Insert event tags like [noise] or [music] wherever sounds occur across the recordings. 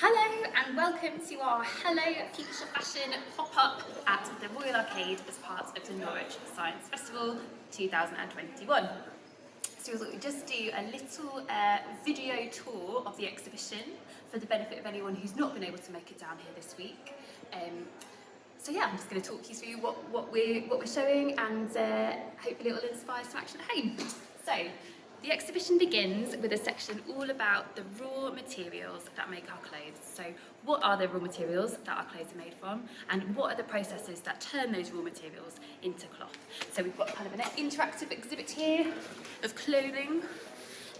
Hello and welcome to our Hello Future Fashion pop-up at the Royal Arcade as part of the Norwich Science Festival 2021. So we thought we'd just do a little uh, video tour of the exhibition for the benefit of anyone who's not been able to make it down here this week. Um, so yeah, I'm just going to talk you through what, what, we're, what we're showing and uh, hopefully it will inspire some action at home. So, the exhibition begins with a section all about the raw materials that make our clothes. So what are the raw materials that our clothes are made from and what are the processes that turn those raw materials into cloth. So we've got kind of an interactive exhibit here of clothing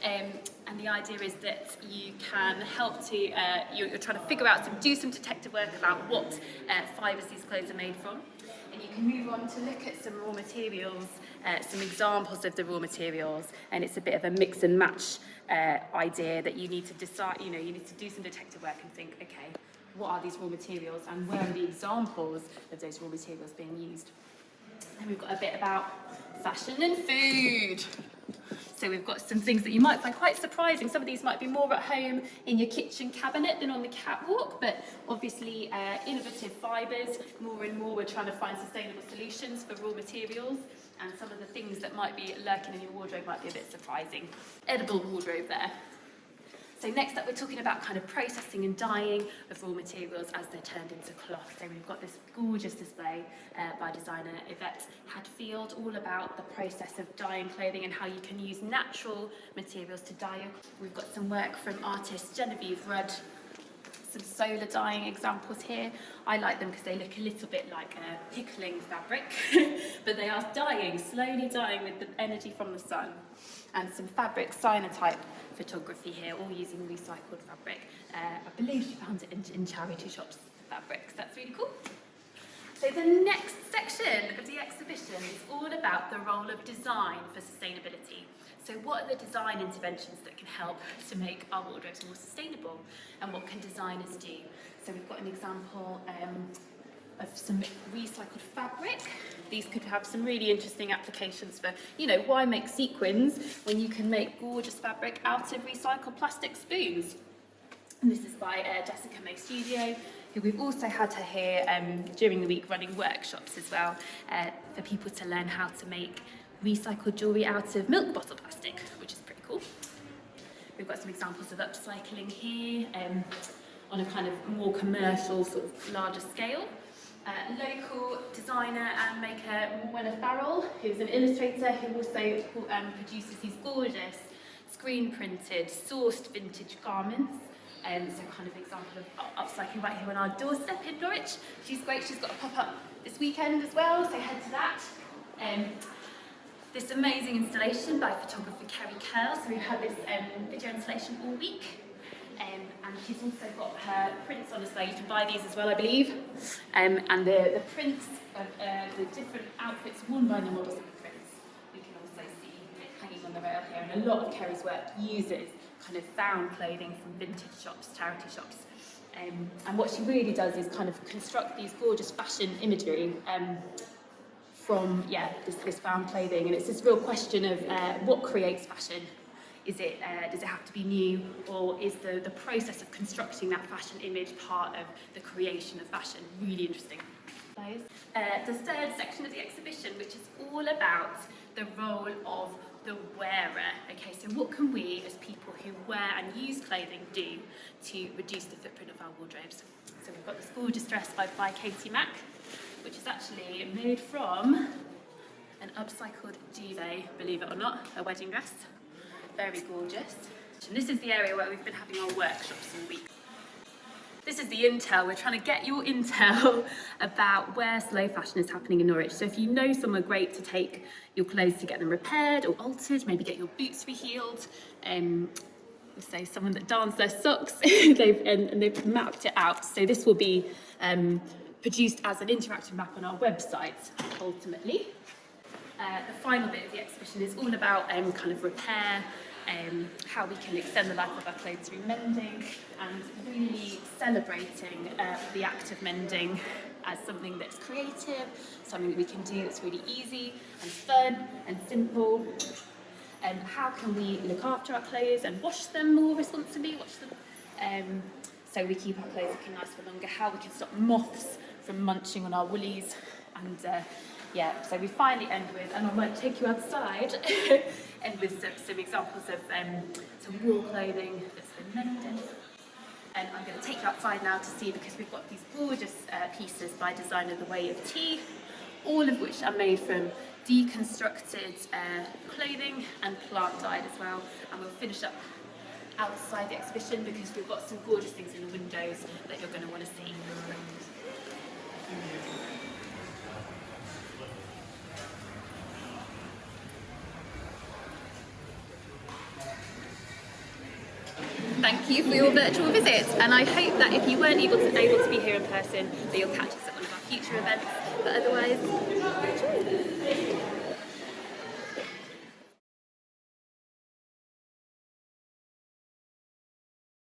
um, and the idea is that you can help to, uh, you're, you're, trying to figure out, some, do some detective work about what uh, fibres these clothes are made from and you can move on to look at some raw materials, uh, some examples of the raw materials, and it's a bit of a mix and match uh, idea that you need to decide, you know, you need to do some detective work and think, okay, what are these raw materials and where are the examples of those raw materials being used? And we've got a bit about fashion and food. So we've got some things that you might find quite surprising. Some of these might be more at home in your kitchen cabinet than on the catwalk, but obviously uh, innovative fibres. More and more we're trying to find sustainable solutions for raw materials and some of the things that might be lurking in your wardrobe might be a bit surprising. Edible wardrobe there. So next up, we're talking about kind of processing and dyeing of raw materials as they're turned into cloth. So we've got this gorgeous display uh, by designer Yvette Hadfield, all about the process of dyeing clothing and how you can use natural materials to dye. We've got some work from artist Genevieve Rudd some solar dyeing examples here. I like them because they look a little bit like a pickling fabric, [laughs] but they are dying, slowly dying with the energy from the sun. And some fabric cyanotype photography here, all using recycled fabric. Uh, I believe she found it in, in charity shops fabrics. That's really cool. So the next section of the exhibition is all about the role of design for sustainability. So what are the design interventions that can help to make our wardrobes more sustainable? And what can designers do? So we've got an example um, of some recycled fabric. These could have some really interesting applications for, you know, why make sequins when you can make gorgeous fabric out of recycled plastic spoons? And this is by uh, Jessica May Studio, who we've also had her here um, during the week running workshops as well uh, for people to learn how to make recycled jewellery out of milk bottle plastic, which is pretty cool. We've got some examples of upcycling here um, on a kind of more commercial, sort of larger scale. Uh, local designer and maker Morwenna Farrell, who's an illustrator who also um, produces these gorgeous screen printed, sourced vintage garments. Um, so kind of example of upcycling right here on our doorstep in Norwich. She's great, she's got a pop-up this weekend as well, so head to that. Um, this amazing installation by photographer Kerry Curl, so we've had this um, video installation all week. Um, and she's also got her prints on display. You can buy these as well, I believe. Um, and the, the prints of uh, the different outfits worn by the models of the prints, we can also see hanging on the rail here. And a lot of Kerry's work uses kind of found clothing from vintage shops, charity shops. Um, and what she really does is kind of construct these gorgeous fashion imagery um, from yeah this, this found clothing and it's this real question of uh, what creates fashion is it uh, does it have to be new or is the the process of constructing that fashion image part of the creation of fashion really interesting? Uh, the third section of the exhibition which is all about the role of the wearer. Okay so what can we as people who wear and use clothing do to reduce the footprint of our wardrobes? So we've got this gorgeous dress by, by Katie Mack which is actually made from an upcycled duvet, believe it or not, a wedding dress. Very gorgeous. And this is the area where we've been having our workshops all week. This is the intel. We're trying to get your [laughs] intel about where slow fashion is happening in Norwich. So if you know somewhere great to take your clothes to get them repaired or altered, maybe get your boots reheeled, um, so someone that darns their socks, [laughs] they've, and, and, they've mapped it out. So this will be um, produced as an interactive map on our website, ultimately. Uh, the final bit of the exhibition is all about um, kind of repair, um, how we can extend the life of our clothes through mending and really celebrating uh, the act of mending as something that's creative, something we can do that's really easy and fun and simple. And um, how can we look after our clothes and wash them more responsibly, wash them um, so we keep our clothes looking nice for longer, how we can stop moths from munching on our woolies and uh, yeah, so we finally end with, and I might take you outside, [laughs] end with some, some examples of um, some wool clothing that's been mended. And I'm going to take you outside now to see because we've got these gorgeous uh, pieces by designer The Way of Tea, all of which are made from deconstructed uh, clothing and plant dyed as well. And we'll finish up outside the exhibition because we've got some gorgeous things in the windows that you're going to want to see. Thank you for your virtual visit and I hope that if you weren't able to, able to be here in person that you'll catch us at one of our future events. But otherwise enjoy